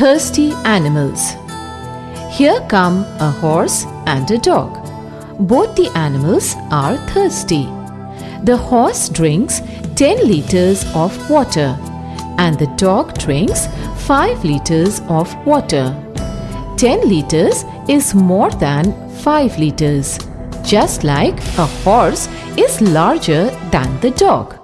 Thirsty animals. Here come a horse and a dog. Both the animals are thirsty. The horse drinks 10 liters of water and the dog drinks 5 liters of water. 10 liters is more than 5 liters, just like a horse is larger than the dog.